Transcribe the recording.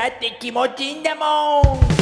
だって気持ちいいんだもん。